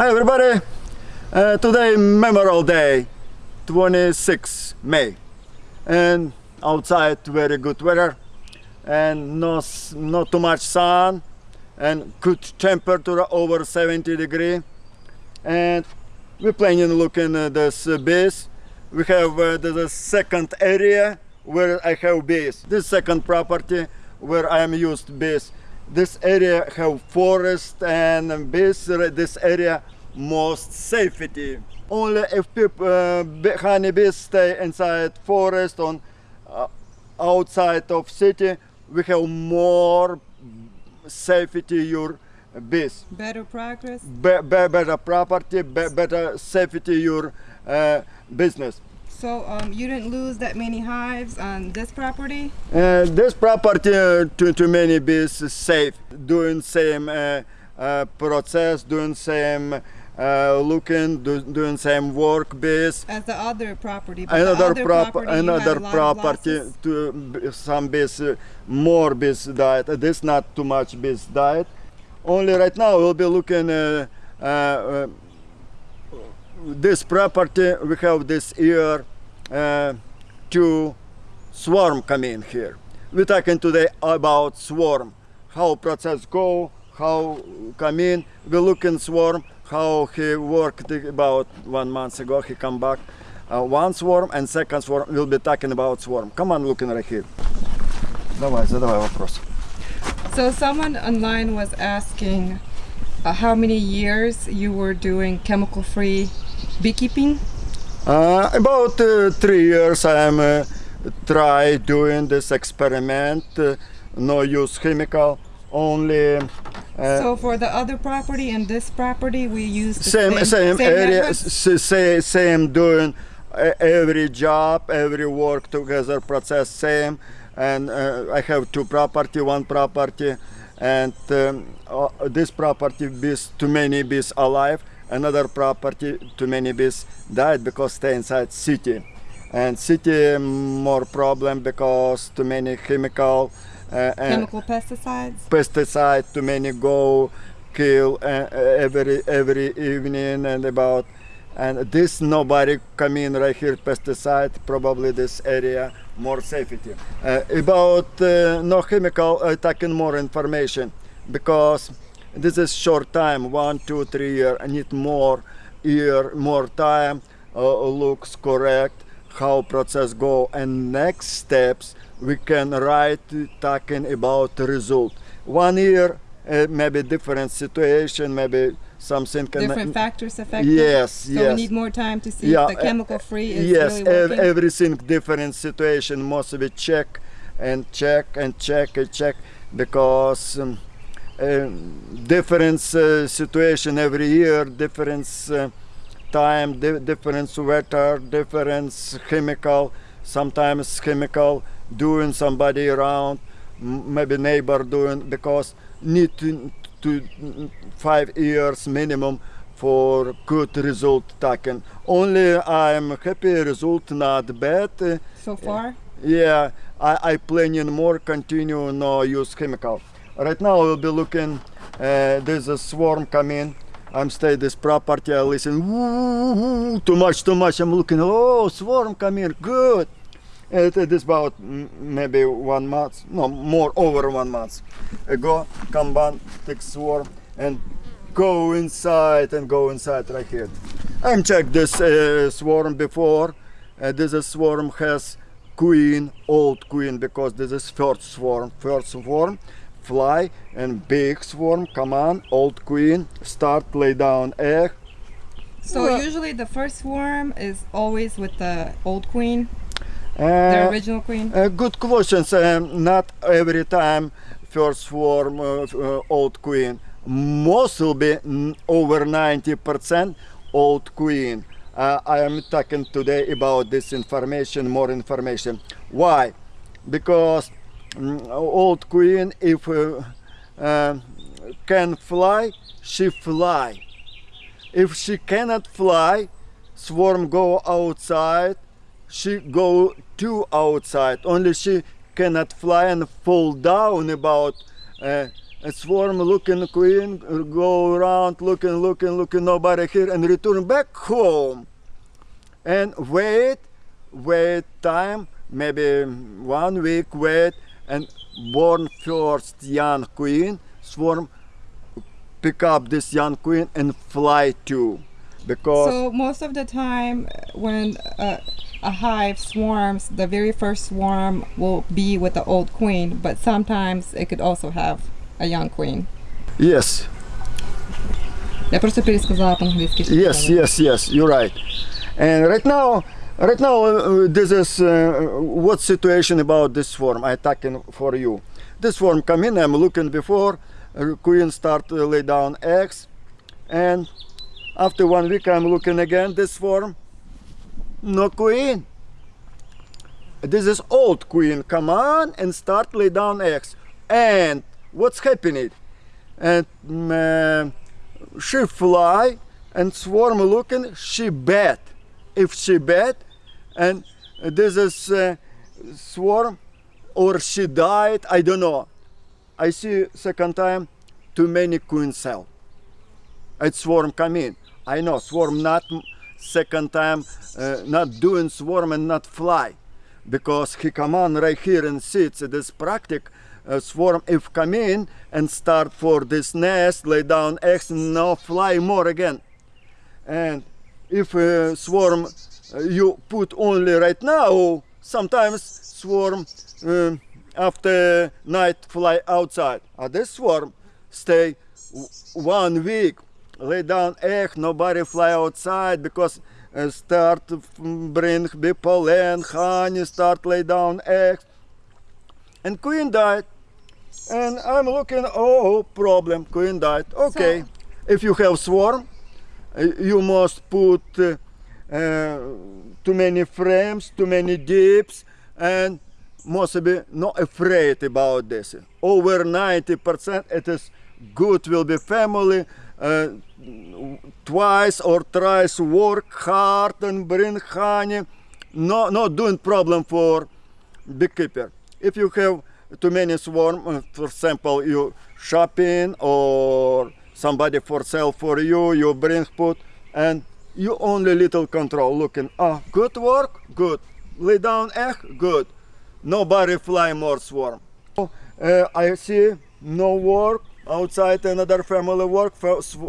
Hi everybody! Uh, today Memorial Day, 26 May and outside very good weather and no, not too much sun and good temperature over 70 degree and we're planning looking at this bees. We have uh, the second area where I have bees. This second property where I am used bees this area have forest and this, this area most safety. Only if people, uh, honeybees stay inside forest on uh, outside of city, we have more safety your bees. Better progress? Be, be, better property, be, better safety your uh, business. So um, you didn't lose that many hives on this property? Uh, this property uh, too, too many bees safe, doing same uh, uh, process, doing same uh, looking, do, doing same work bees. As the other property, another other prop property another property to some bees, uh, more bees died. this not too much bees died. Only right now we'll be looking this property we have this year uh, to swarm coming here we're talking today about swarm how process go how come in we look in swarm how he worked about one month ago he come back uh, one swarm and second swarm we'll be talking about swarm come on looking right here давай задавай вопрос so someone online was asking uh, how many years you were doing chemical free beekeeping? Uh, about uh, three years I am uh, try doing this experiment, uh, no use chemical, only. Uh, so for the other property and this property, we use same same, same area, same same doing every job, every work together process same, and uh, I have two property, one property, and um, this property bees too many bees alive another property too many bees died because stay inside city. And city more problem because too many chemical uh, chemical pesticides? pesticide too many go kill uh, every every evening and about. And this nobody come in right here pesticide probably this area more safety. Uh, about uh, no chemical uh, taking more information because this is short time one two three year i need more year more time. Uh, looks correct how process go. And next steps we can write talking about result. One year uh, maybe different situation maybe something can different factors affect yes so yes. we need more time to see yeah, the chemical free is yes really working. everything different situation. Must be check and check and check and check because um, different uh, situation every year, different uh, time, di different weather, different chemical, sometimes chemical doing somebody around, maybe neighbor doing, because need to, to five years minimum for good result taken. Only I'm happy result not bad. So far? Yeah, I, I planning more continue no use chemical. Right now we'll be looking, uh, there's a swarm coming. I'm stay this property, I listen, too much, too much. I'm looking, oh, swarm coming, good. It, it is about maybe one month, no, more over one month ago. Come on, take swarm and go inside and go inside right here. I'm checked this uh, swarm before. Uh, this swarm has queen, old queen, because this is first swarm, first swarm fly and big swarm come on old queen start lay down egg so well, usually the first swarm is always with the old queen uh, the original queen? uh, good questions um, not every time first swarm uh, uh old queen. Most will be over 90 percent old queen. Uh, I am talking today about this information more information. Why? Because Mm, old queen if uh, uh, can fly she fly. If she cannot fly swarm go outside she go to outside. Only she cannot fly and fall down about uh, a swarm looking queen go around looking looking looking nobody here and return back home. And wait wait time maybe one week wait and born first young queen swarm pick up this young queen and fly too because So most of the time, when uh, a hive swarms, the very first swarm will be with the old queen, but sometimes it could also have a young queen. yes Я просто пересказала по-английски. что Yes, сказала. yes, yes, you're right. And right now, right now, uh, this is uh, what situation about this form I talking for you. This form come in. I'm looking before uh, queen start to lay down eggs, and after one week I'm looking again. This form, no queen. This is old queen. Come on and start lay down eggs. And what's happening? And mm, uh, she fly and swarm looking she bad if she bad and this is uh, swarm or she died i don't know. I see second time too many queen cell. It swarm come in. I know swarm not second time uh, not doing swarm and not fly. Because he come on right here and sits this practice uh, swarm if come in and start for this nest lay down eggs and now fly more again. And if uh, swarm you put only right now sometimes swarm um, after night fly outside. Uh, this swarm stay one week lay down egg nobody fly outside because uh, start bring the pollen honey start lay down eggs and queen died. And i'm looking oh problem queen died. Okay if you have swarm uh, you must put uh, uh, too many frames, too many dips, and must be not afraid about this. Over 90% it is good will be family. Uh, twice or thrice work hard and bring honey. No, not doing problem for beekeeper. If you have too many swarm, uh, for example, you shopping or somebody for sale for you, you bring put and you only little control looking, ah, good work, good. Lay down egg, good. no butterfly more swarm. Uh, I see no work outside another family work,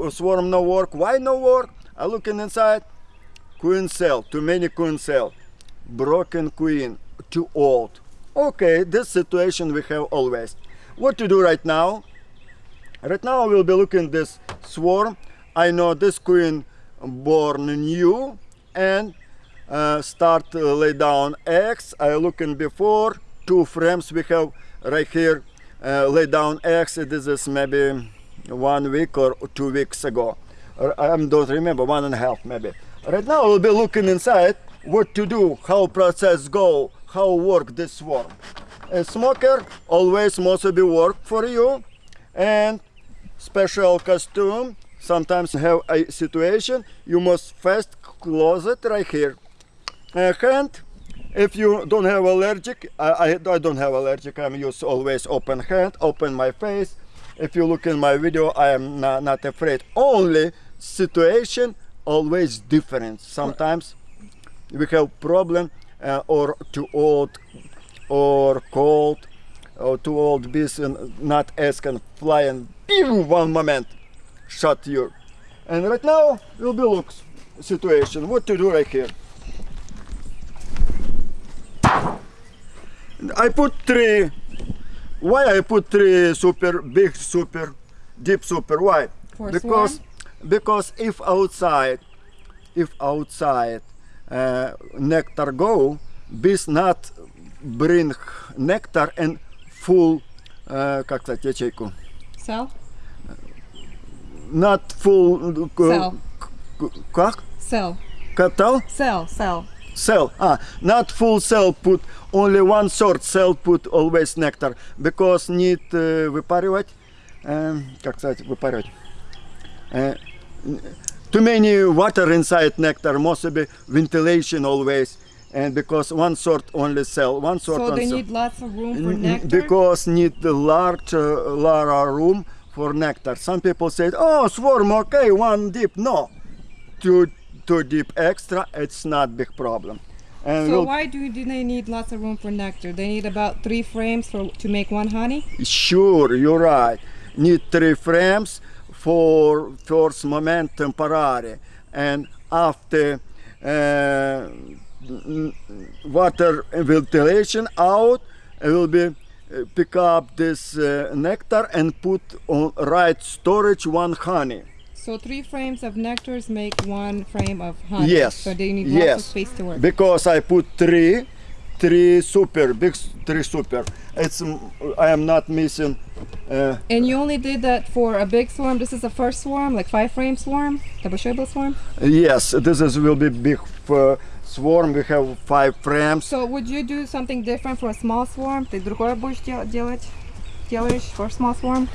swarm no work. Why no work? I looking inside, queen cell, too many queen cell, broken queen, too old. Okay, this situation we have always. What to do right now? Right now we'll be looking this swarm. I know this queen born new and uh, start uh, lay down eggs. I looking before two frames we have right here uh, lay down eggs. This is maybe one week or two weeks ago. I don't remember one and a half maybe. Right now we'll be looking inside what to do, how process go, how work this swarm. A smoker always must be work for you and special costume sometimes have a situation you must first close it right here. Uh, hand if you don't have allergic I, I, I don't have allergic i'm use always open hand open my face. If you look in my video i am not, not afraid. Only situation always different. Sometimes we have problem uh, or too old or cold or too old bees and not ask and fly and in one moment shut you and right now will be looks situation what to do right here I put three why I put three super big super deep super why For because swarm? because if outside if outside uh, nectar go bees not bring nectar and full uh, как сказать ячейку Cell? not full uh, Cell. к- как Cell. катал Cell. Cell. cell ah not full cell put only one sort cell put always nectar because need uh, выпаривать um, как сказать выпаривать uh, too many water inside nectar must be ventilation always and because one sort only sell one sort So on they sell. need lots of room for N- n- nectar. because need the large uh, large room for nectar. Some people say, "Oh, swarm, okay, one deep." No, two two deep extra, it's not big problem. And so we'll- why do, do they need lots of room for nectar? They need about three frames for to make one honey. Sure, you're right. Need three frames for first moment temporary, and after uh, water ventilation out, it will be pick up this uh, nectar and put on right storage one honey. So three frames of nectars make one frame of honey. Yes, So they need lots of yes. space to work. Because I put three, three super big, three super. It's mm, I am not missing. Uh, and you only did that for a big swarm. This is the first swarm, like five frame swarm, the Basheba swarm. Yes, this is will be big uh, swarm. We have five frames. So would you do something different for a small swarm? Ты другое будешь дел- делать? Делаешь for small swarm?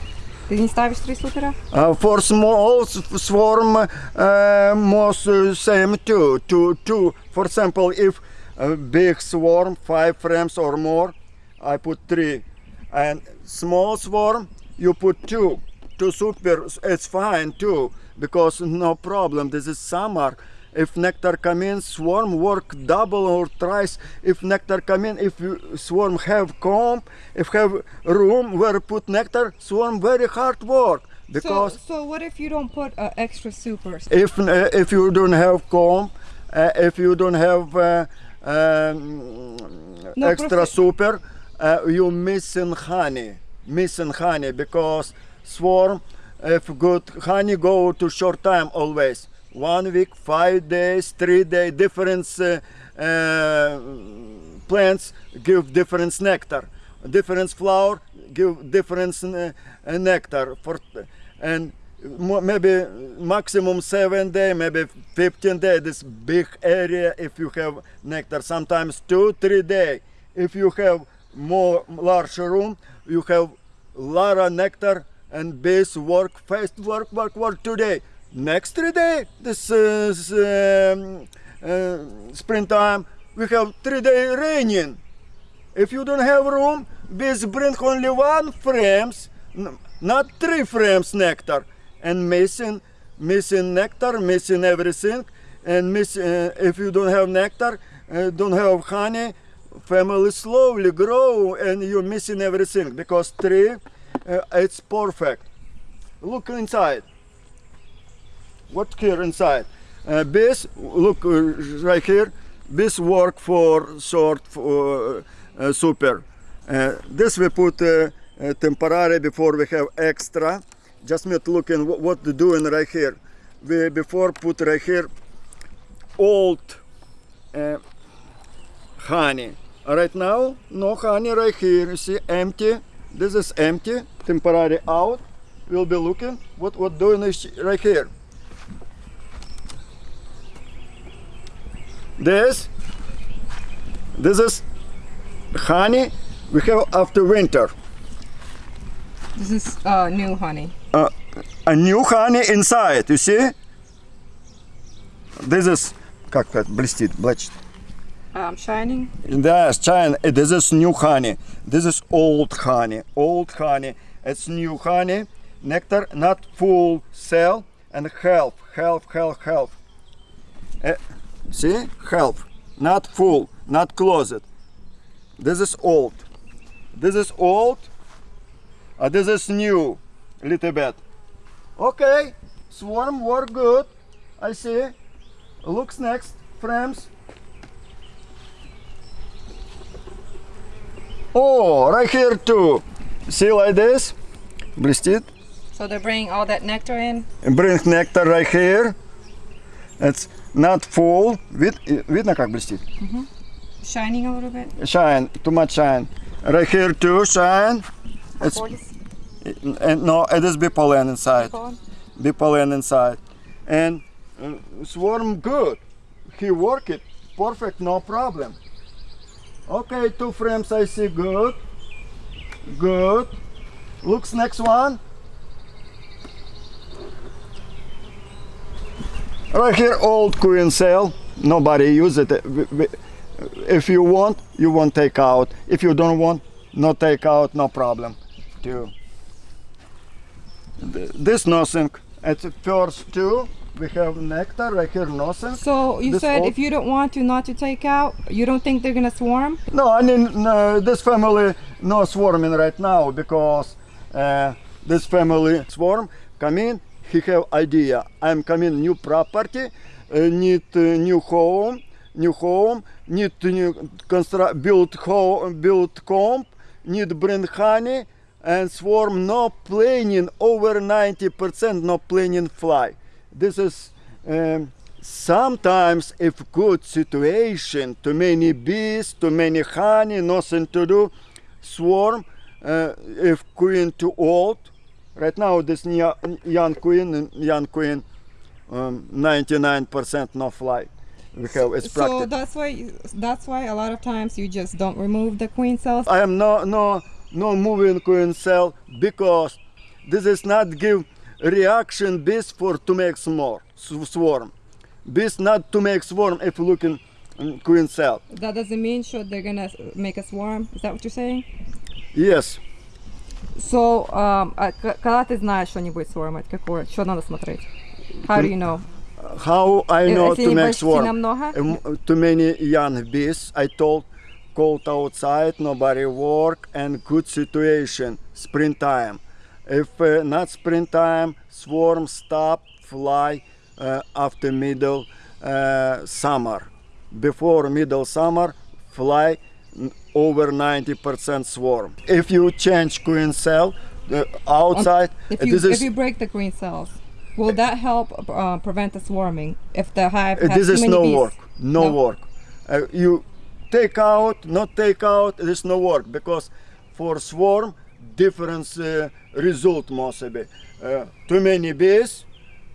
Ты не ставишь три супера? Uh, for small s- swarm, uh, most uh, same too. Two, two. For example, if a big swarm, five frames or more, I put three, and small swarm, you put two. Two super, it's fine too, because no problem. This is summer. If nectar come in, swarm work double or thrice. If nectar come in, if swarm have comb, if have room where put nectar, swarm very hard work because so, so what if you don't put uh, extra supers? if uh, if you don't have comb, uh, if you don't have uh, um, No, extra profe- super, uh, you missing honey, missing honey because swarm, if good honey go to short time always, one week, five days, three day, different uh, uh, plants give different nectar, different flower give different uh, nectar for and maybe maximum seven day, maybe 15 day. This big area if you have nectar. Sometimes two, three day. If you have more large room, you have lot of nectar and bees work fast, work, work, work today. Next three day, this is um, uh, springtime. We have three day raining. If you don't have room, bees bring only one frames, not three frames nectar, and missing, missing nectar, missing everything, and miss. Uh, if you don't have nectar, uh, don't have honey, family slowly grow, and you're missing everything because tree, uh, it's perfect. Look inside. What here inside? Uh, bees, look uh, right here. this work for short for, uh, super. Uh, this we put uh, uh, temporary before we have extra. Just me looking what, what doing right here. We before put right here old uh, honey. Right now, no honey right here. You see, empty. This is empty. Temporary out. We'll be looking what what doing is right here. This, this is honey we have after winter. This is uh, new honey. Uh, a new honey inside, you see? This is, как это, блестит, блестит. Um, shining. Yes, China, this is new honey. This is old honey, old honey. It's new honey, nectar, not full cell, and half, half, half, half. Eh, see, half, not full, not closed. This is old. This is old. Uh, this is new, little bit. Okay, swarm work good. I see. Looks next, frames. Oh, right here too. See like this? Блестит. So they're bringing all that nectar in. And bring nectar right here. It's not full. Вид, видно, как блестит? Mm -hmm. Shining a little bit. Shine. Too much shine. Right here too, shine. It's, and no, it is bee pollen inside. Bee pollen inside. And uh, swarm good. He work it perfect, no problem. Okay, two frames I see good. Good. Looks next one. Right here, old queen cell. Nobody use it. If you want, you won't take out. If you don't want, no take out, no problem. Th- This nothing. At the first two, we have nectar right here, nothing. So you This said if you don't want to not to take out, you don't think they're gonna swarm? No, I mean no, this family no swarming right now because uh, this family swarm come in. He have idea. I'm coming new property, uh, need uh, new home, new home, need new construct, build home, build comb, need bring honey, and swarm no planning over 90% no planning fly. This is. Um, sometimes if good situation too many bees too many honey nothing to do swarm uh, if queen too old right now this young queen young queen um, 99% no fly we have it's So practice that's why that's why a lot of times you just don't remove the queen cells. I am no no no moving queen cell because this is not give reaction bees for to make more swarm. Bees not to make swarm if looking in queen cell. That doesn't mean sure they're gonna make a swarm. Is that what you're saying? Yes. So, um, а к- когда ты знаешь, что они будут свормать, какое, что надо смотреть? How do you know? How I Э, know если to не make почти swarm? намного? Um, too many young bees. I told cold outside, nobody work, and good situation. Springtime. If uh, not springtime, swarm stop fly uh, after middle uh, summer. Before middle summer, fly n- over 90% swarm. If you change queen cell uh, outside, If you if you break the queen cells, will that help uh, prevent the swarming? If the hive has this too is many no bees? work no, No? work uh, you take out not take out this no work because for swarm different uh, result mostly uh, too many bees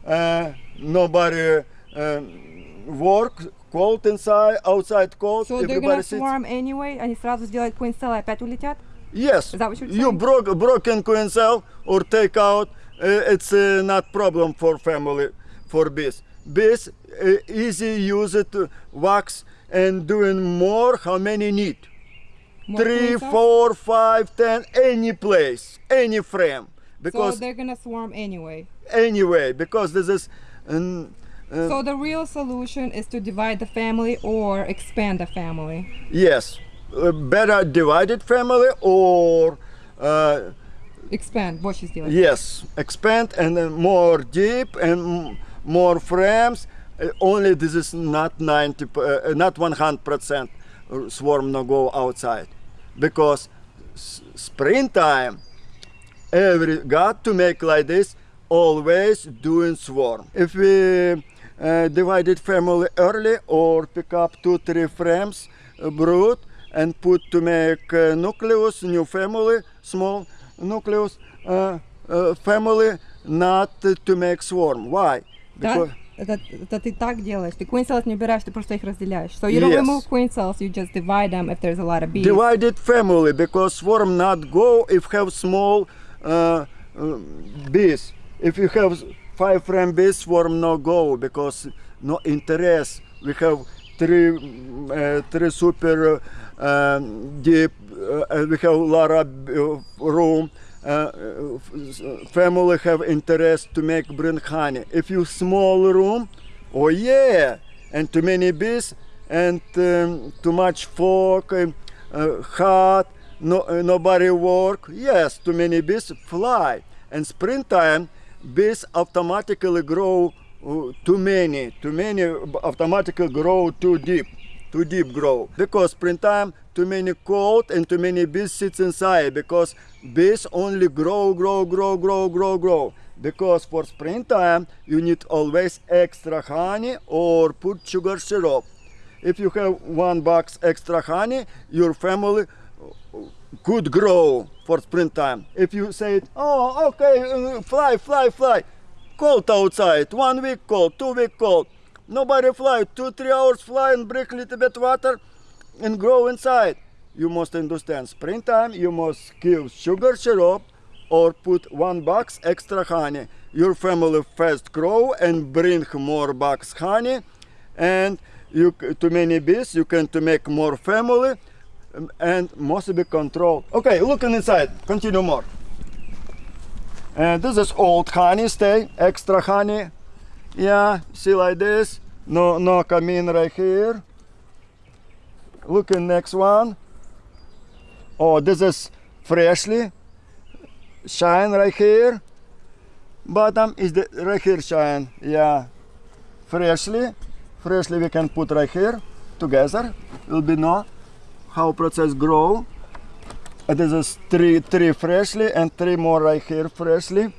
uh, nobody um, work cold inside outside cold So they're everybody gonna sits swarm anyway, они сразу сделают queen cell и опять улетят? Yes. Is that what you're you saying? broke broken queen cell or take out. Uh, it's uh, not problem for family for bees. Bees uh, easy use it uh, wax and doing more. How many need? More Three, queen cells? four, five, ten. Any place, any frame. So Because they're gonna swarm anyway. anyway, because this is. Um, uh, so the real solution is to divide the family or expand the family. Yes, uh, better divided family or uh, expand what she's doing. Yes, expand and then more deep and more frames. Uh, only this is not 90, uh, not 100% swarm no go outside because springtime every got to make like this always doing swarm. If we uh, divided family early or pick up two three frames uh, brood and put to make uh, nucleus new family small nucleus uh, uh, family not to make swarm. Why? Да? Это, это ты так делаешь. Ты queen cells не убираешь, ты просто их разделяешь. So you don't Yes. remove queen cells, you just divide them if there's a lot of bees. divided family because swarm not go if have small uh, uh, bees. If you have five frame bees, swarm no go because no interest. We have three uh, three super uh, um, deep. Uh, we have a lot of uh, room. Uh, family have interest to make bring honey. If you small room, oh yeah, and too many bees and um, too much fog, um, uh, hot, no, uh, nobody work. Yes, too many bees fly. And springtime, bees automatically grow uh, too many. Too many automatically grow too deep. Too deep grow. Because springtime, too many cold and too many bees sits inside. Because bees only grow, grow, grow, grow, grow, grow. Because for springtime, you need always extra honey or put sugar syrup. If you have one box extra honey, your family could grow for springtime. If you say, it. oh, okay, uh, fly, fly, fly, cold outside, one week cold, two week cold, nobody fly, two, three hours fly and break little bit water and grow inside. You must understand, springtime you must give sugar syrup or put one box extra honey. Your family fast grow and bring more box honey and you too many bees, you can to make more family Um, and must be controlled. Okay, looking inside, continue more. And this is old honey, stay, extra honey. Yeah, see like this. No, no come in right here. Looking next one. Oh, this is freshly shine right here. Bottom is the right here shine. Yeah, freshly, freshly we can put right here together. Will be know how process grow. Uh, This is three, three freshly and three more right here freshly.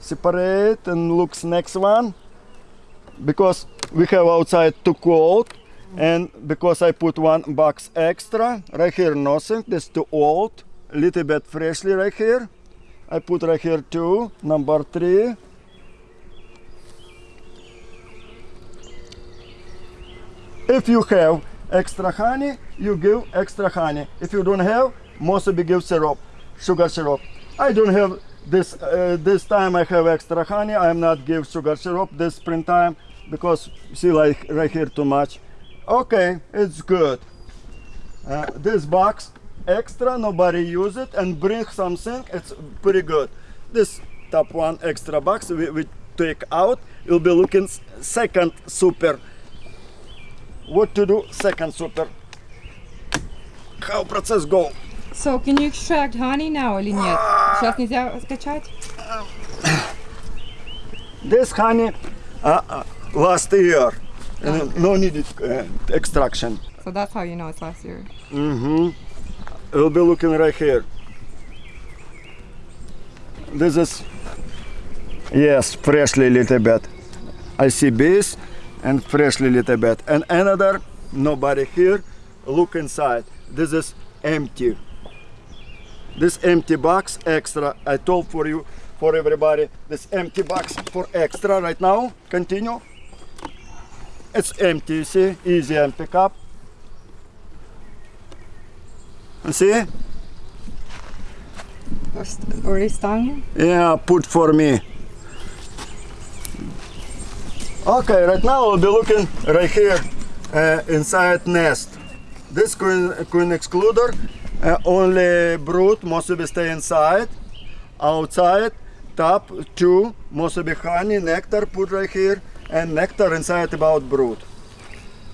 Separate and looks next one because we have outside too cold and because I put one box extra right here nothing this too old a little bit freshly right here I put right here two number three if you have extra honey you give extra honey. If you don't have mostly give syrup sugar syrup. I don't have this uh, this time I have extra honey. I am not give sugar syrup this springtime because see like right here too much. Okay it's good. Uh, this box extra nobody use it and bring something it's pretty good. This top one extra box we, we take out you'll be looking second super what to do second super how process go So, can you extract honey now или нет? Сейчас нельзя скачать? this honey uh, uh, last year uh, no needed uh, extraction So that's how you know it's last year. Mm-hmm. We'll be looking right here. This is yes, freshly little bit. I see bees and freshly little bit. And another nobody here. Look inside. This is empty. This empty box extra. I told for you, for everybody, this empty box for extra right now. Continue. It's empty. You see, easy and pick up. You see? Already stung? Yeah, put for me. Okay, right now we'll be looking right here uh, inside nest. This queen, queen excluder, uh, only brood must be stay inside. Outside, top two must be honey, nectar put right here, and nectar inside about brood.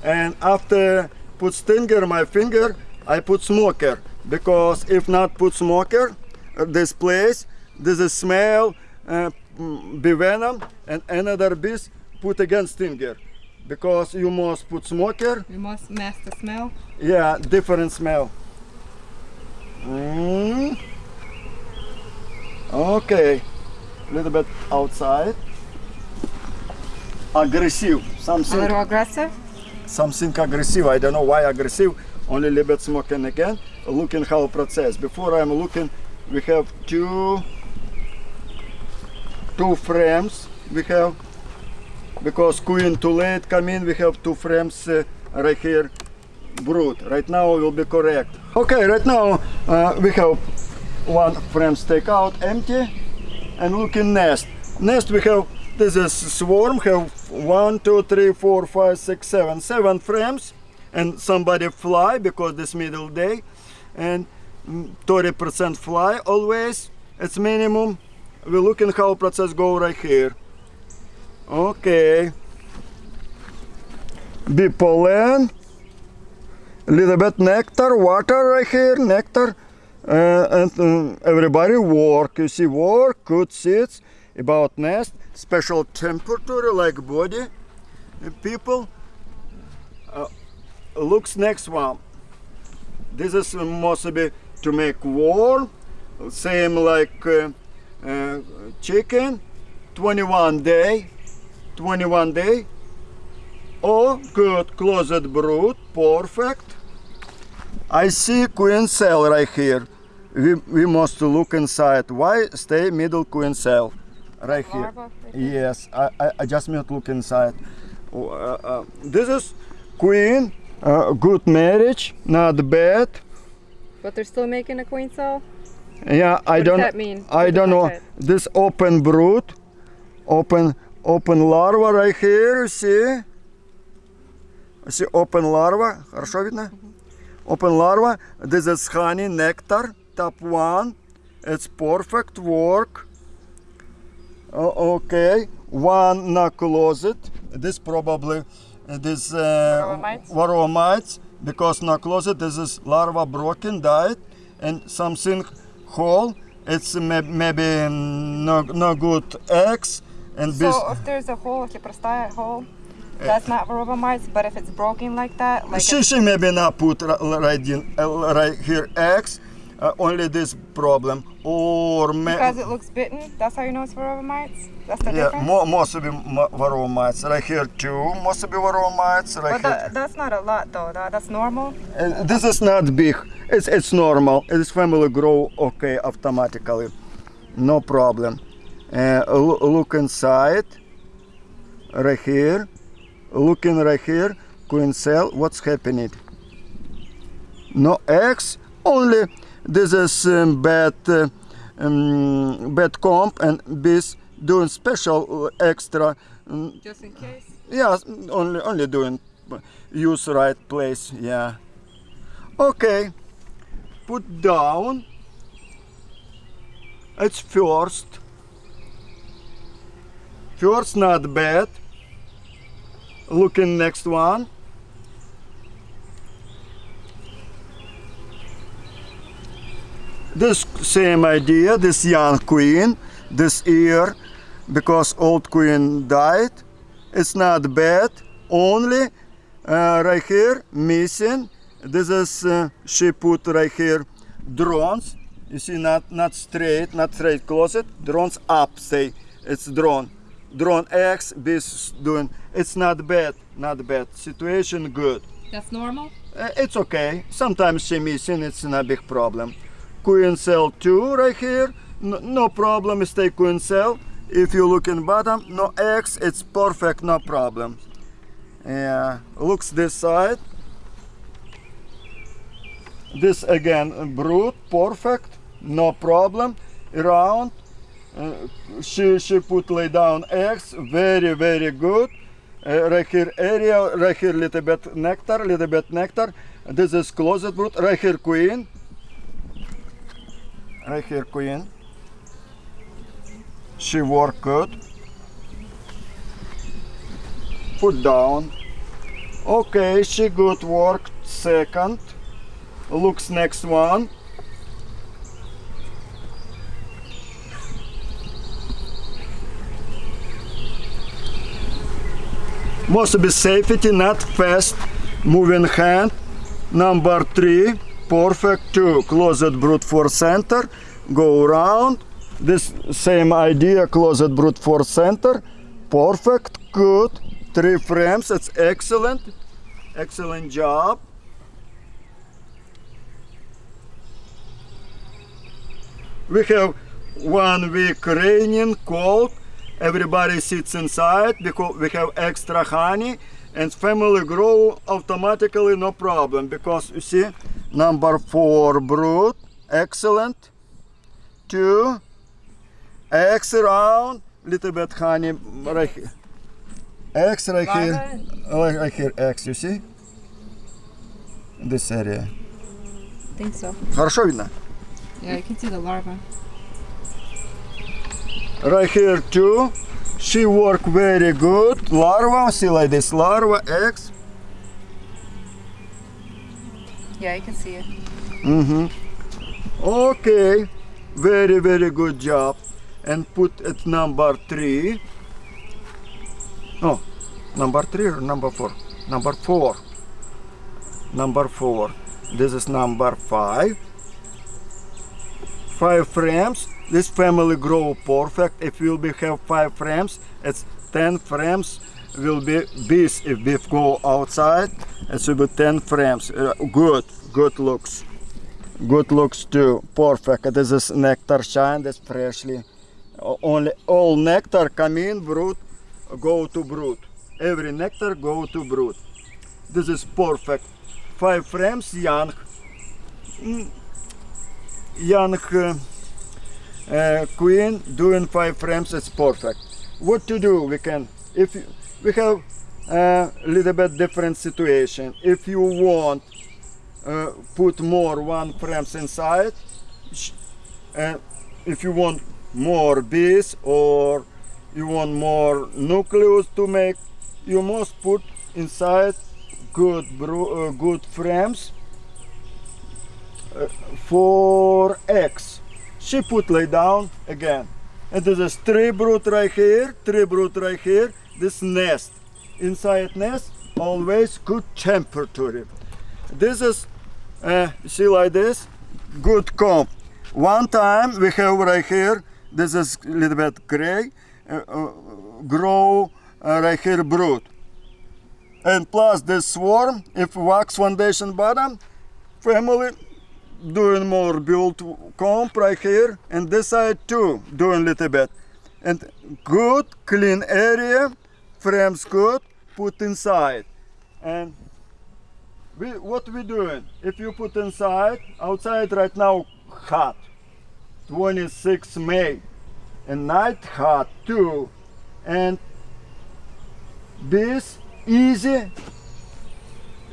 And after put stinger my finger, I put smoker because if not put smoker, uh, this place, this is smell, uh, mm, bee venom, and another bees put again stinger because you must put smoker. You must mask the smell. Yeah, different smell. Mm. Okay, little bit outside. Aggressive, something. A little aggressive? something aggressive. I don't know why aggressive. Only a little bit smoking again. Looking how process. Before I'm looking, we have two two frames. We have because queen too late come in. We have two frames uh, right here. Brood. Right now will be correct. Okay. Right now uh, we have one frame take out empty and looking nest. Nest we have this is swarm have one, two, three, four, five, six, seven, seven frames, and somebody fly because this middle day, and thirty percent fly always. It's minimum. We're looking how process go right here. Okay. Bee pollen, little bit nectar, water right here, nectar, uh, and um, everybody work. You see work, good seeds, about nest, special temperature like body. And people uh, looks next one. This is must be to make warm, same like uh, uh, chicken, 21 day, 21 day. Oh, good, closet brood, perfect. I see queen cell right here. We, we must look inside. Why stay middle queen cell? Right here. Yes, I, I, I just need to look inside. Uh, uh, this is queen, uh, good marriage, not bad. But they're still making a queen cell? Yeah, I does don't. does that mean? I What don't know. This open brood, open open larva right here. You see? See, open larva, хорошо видно? Open larva, this is honey, nectar, top one. It's perfect work. O- okay, one na closet. This probably uh, this uh, Varroa mites? varroa mites, because na closet this is larva broken, died, and something whole. It's may- maybe no no good eggs And so if there's a hole, like a prostate hole, that's not varroa mites, but if it's broken like that, like she, she maybe not put right in, uh, right here X, uh, only this problem or because it looks bitten. That's how you know it's varroa mites. That's the yeah, difference. Yeah, most of the varroa mites right here too. Most of the varroa mites right but here. That, that's not a lot though. That, that's normal. Uh, this is not big. It's it's normal. This family grow okay automatically, no problem. Uh, look inside. Right here, looking right here, queen cell. What's happening? No eggs. Only this is um, bad uh, um, bad comb and bees doing special uh, extra. um, Just in case. yeah, only only doing use right place. Yeah. Okay. Put down. It's first. First not bad. Looking next one. This same idea, this young queen, this ear, because old queen died. It's not bad. Only uh, right here missing. This is uh, she put right here drones. You see, not not straight, not straight closet. Drones up. Say it's drone. Drone X. This doing. It's not bad. Not bad. Situation good. That's normal. Uh, it's okay. Sometimes she missing. It's not a big problem. Queen cell two right here. No, no problem. Stay queen cell. If you look in bottom, no X. It's perfect. No problem. Yeah. Looks this side. This again brood. Perfect. No problem. Around. Uh, she she put lay down eggs. Very very good. Uh, right here area, right here little bit nectar, little bit nectar. This is closet brood. Right here queen. Right here queen. She work good. Put down. Okay, she good work. Second. Looks next one. Must be safety, not fast moving hand. Number three, perfect two, closet brood force center, go around. This same idea, closet brood force center, perfect, good. Three frames, it's excellent, excellent job. We have one week raining, cold, everybody sits inside because we have extra honey and family grow automatically no problem because you see number four brood excellent two eggs around little bit honey right here eggs right here right, right here eggs you see this area I think so. хорошо видно Yeah, you can see the larva. right here too. She work very good. Larva, see like this larva, eggs. Yeah, you can see it. Mm-hmm. Okay, very very good job. And put it number three. Oh, number three or number four? Number four. Number four. This is number five. Five frames. This family grow perfect. If will be have five frames, it's ten frames. Will be bees if we go outside. It will be ten frames. Uh, good, good looks. Good looks too. Perfect. This is nectar shine. This freshly. Only all nectar come in brood, go to brood. Every nectar go to brood. This is perfect. Five frames young. Mm, Young uh, uh, queen doing five frames. It's perfect. What to do? We can if you- we have a little bit different situation. If you want uh, put more one frames inside, and if you want more bees or you want more nucleus to make, you must put inside good uh, good frames uh, for eggs. She put lay down again. And there's a tree brood right here, tree brood right here, this nest. Inside nest, always good temperature. This is, uh, see like this, good comb. One time we have right here, this is a little bit gray, uh, uh, grow right here brood. And plus this swarm, if wax foundation bottom, family doing more build comb right here and this side too doing little bit. And good clean area frames good put inside. And we what we doing? If you put inside outside right now hot. 26 may. And night hot too. And this easy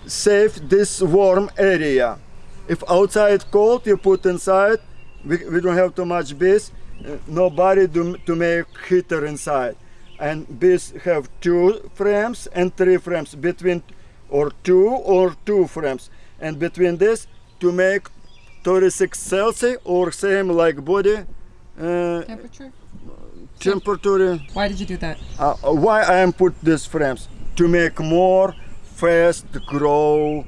save this warm area if outside cold you put inside. We, we don't have too much bees. Uh, nobody do, to make heater inside. And bees have two frames and three frames. Between or two or two frames. And between this to make 36 celsius or same like body uh, Temperature? temperature. Why did you do that? uh, why I am put these frames? To make more fast grow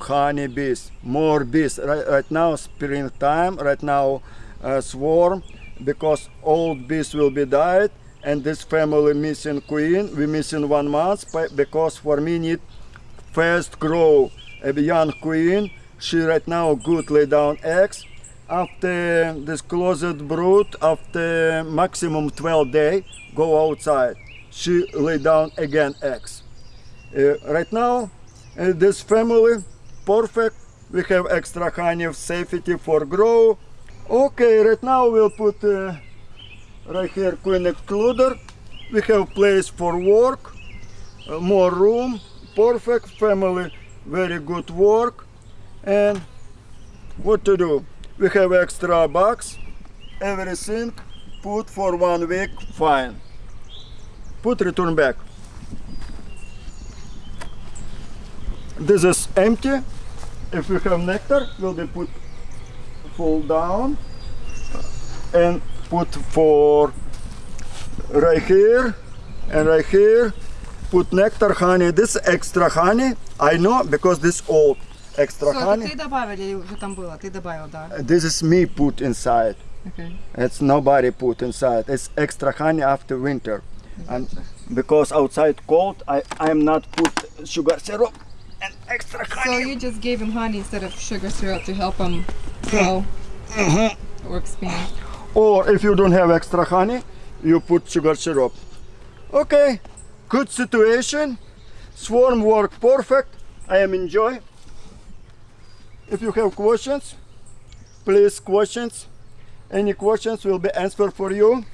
honey bees more bees. Right, right now springtime right now uh, swarm because old bees will be died and this family missing queen we missing one month because for me need fast grow a young queen. She right now good lay down eggs. After this closet brood after maximum 12 day go outside. She lay down again eggs. Uh, right now uh, this family perfect. We have extra honey of safety for grow. Okay right now we'll put uh, right here queen excluder. We have place for work uh, more room perfect family very good work. And what to do? We have extra box everything put for one week fine. Put return back this is empty if we have nectar will be put full down and put for right here and right here put nectar honey this extra honey i know because this old extra honey ты добавили или уже там было? Ты добавил, да. this is me put inside Okay. it's nobody put inside it's extra honey after winter and because outside cold i i'm not put sugar syrup and extra So you just gave him honey instead of sugar syrup to help him grow? Mm-hmm. Or expand. or if you don't have extra honey you put sugar syrup. Okay good situation. Swarm work perfect. I am enjoy if you have questions please questions. Any questions will be answered for you.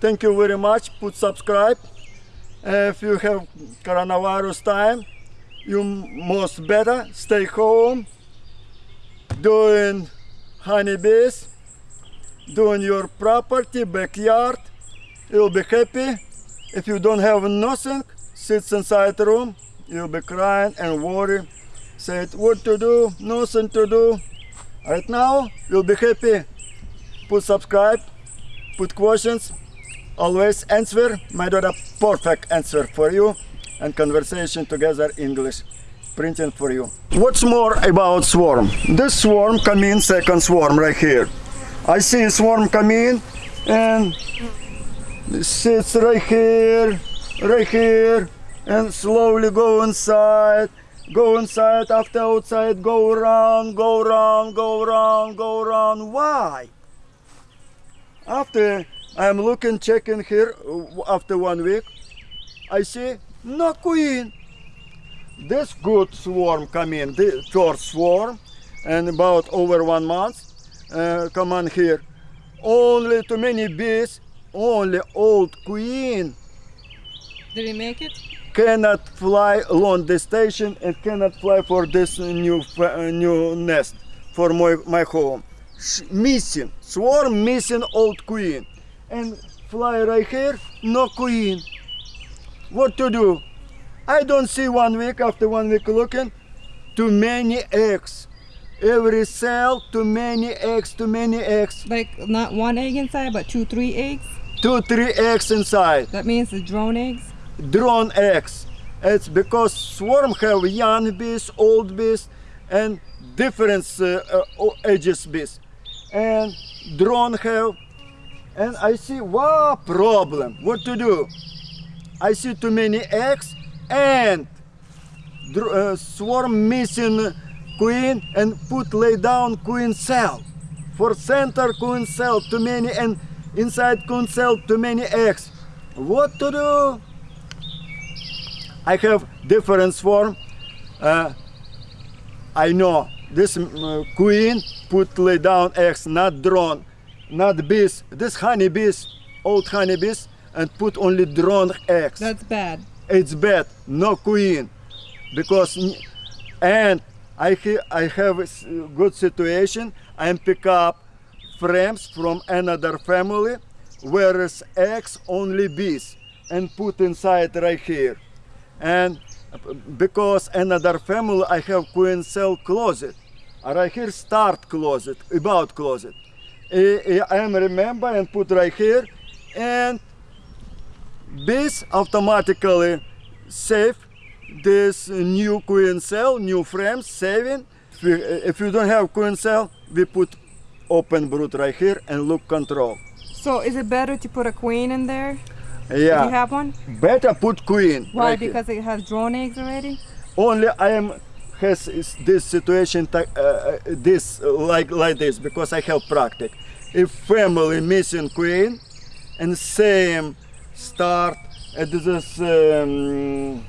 Thank you very much. Put subscribe. If you have coronavirus time you must better stay home doing honeybees. Doing your property backyard you'll be happy. If you don't have nothing sits inside the room. You'll be crying and worry. Said what to do? Nothing to do. Right now you'll be happy. Put subscribe put questions. Always answer. My daughter perfect answer for you and conversation together english printing for you what's more about swarm this swarm come in second swarm right here I see swarm come in and sits right here, right here, and slowly go inside, go inside, after outside, go around, go around, go around, go around. Why? After I'm looking, checking here, uh, after one week, I see no queen. This good swarm come in, the first swarm, and about over one month, uh, come on here. Only too many bees, only old queen. Did he make it? cannot fly along the station and cannot fly for this new uh, new nest for my, my home. Sh- missing swarm, missing old queen, and fly right here, no queen. What to do? I don't see one week after one week looking. Too many eggs. Every cell, too many eggs, too many eggs. Like not one egg inside, but two, three eggs. Two, three eggs inside. That means the drone eggs. drone eggs. It's because swarm have young bees, old bees, and different uh, uh, ages bees. And drone have, and I see wow problem. What to do? I see too many eggs and uh, swarm missing queen and put lay down queen cell. For center queen cell too many and inside queen cell too many eggs. What to do? I have different swarm. Uh, I know this uh, queen put lay down eggs, not drone, not bees. This honeybees, old honeybees, and put only drone eggs. That's bad. it's bad, no queen, because and I ha- I have a good situation. I pick up frames from another family, whereas eggs only bees, and put inside right here, and because another family I have queen cell closet, uh, right here start closet, about closet. I I am remember and put right here, and bees automatically save this new queen cell, new frames, saving. If you, if you don't have queen cell, we put open brood right here and look control. So is it better to put a queen in there? Do Yeah, you have one? better put queen. Why? right here. because it has drone eggs already. only I am has this situation uh, uh, this uh, like like this because I have practice. If family missing queen and same start at this um,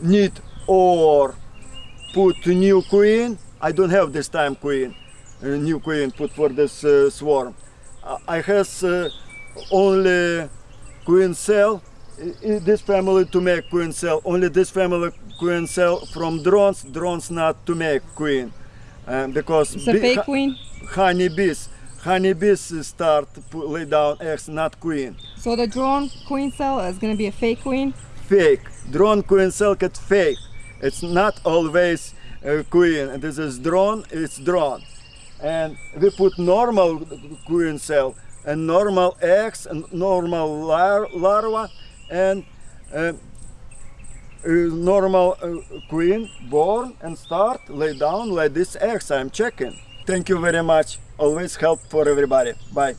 need or put new queen. I don't have this time queen, uh, new queen put for this uh, swarm. I- has uh, only queen cell. This family to make queen cell. Only this family queen cell from drones. Drones not to make queen, um, because It's a bee- fake ha- queen. Honeybees. Start pu- lay down eggs, not queen. So the drone queen cell is gonna be a fake queen. Fake. Drone queen cell get fake. It's not always uh, queen. This is drone. It's drone. And we put normal queen cell and normal eggs and normal lar- larva and uh, uh, normal uh, queen born and start lay down like this eggs. I'm checking. Thank you very much. Always help for everybody. Bye.